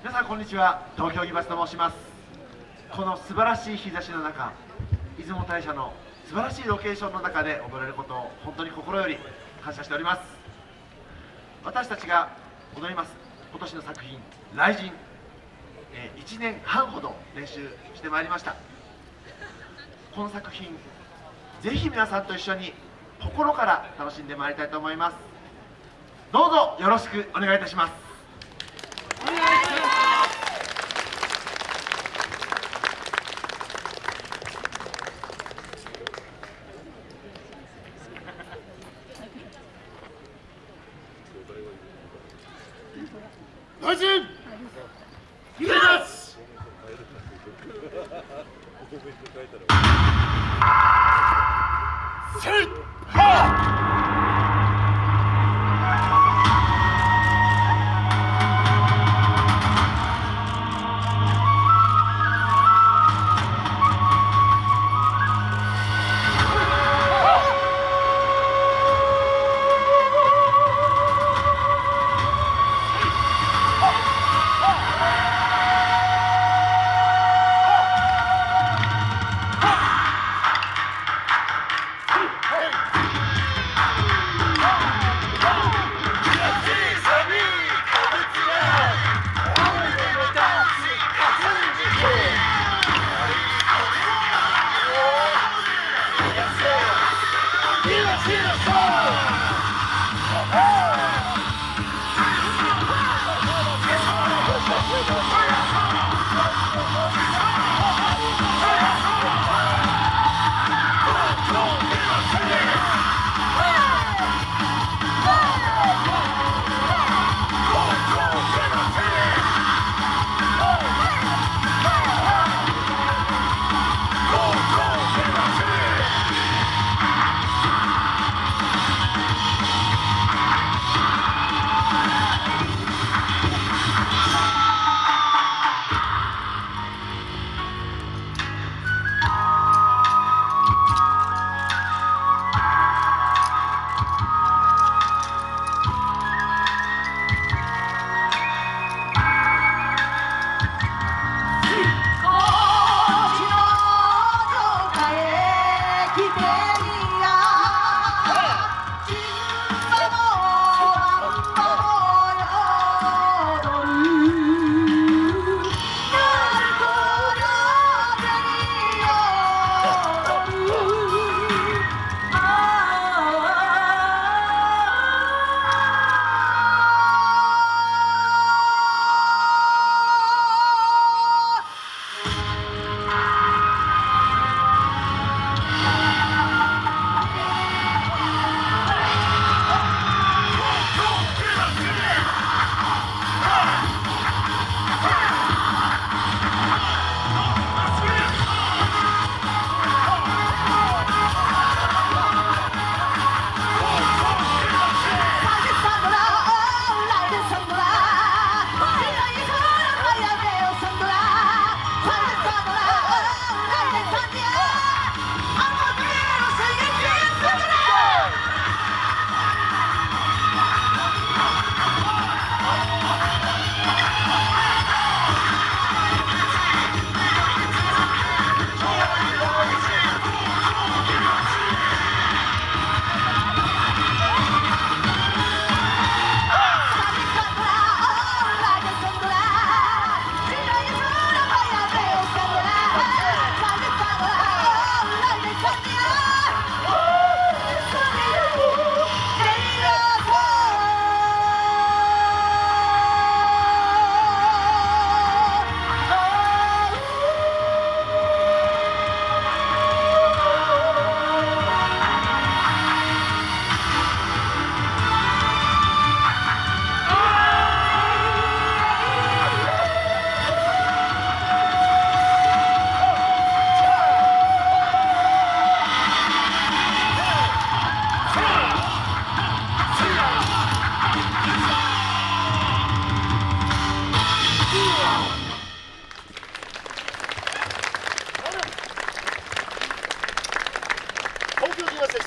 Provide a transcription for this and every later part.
皆さんこんにちは。東京ギバスと申します。この素晴らしい日差しの中出雲大社の素晴らしいロケーションの中で踊れることを本当に心より感謝しております。私たちが踊ります今年の作品「雷神」えー1年半ほど練習してまいりました。この作品ぜひ皆さんと一緒に心から楽しんでまいりたいと思います。どうぞよろしくお願いいたします。お願いします。告してたら。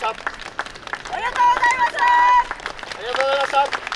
したありがとうございましたありがとうございました。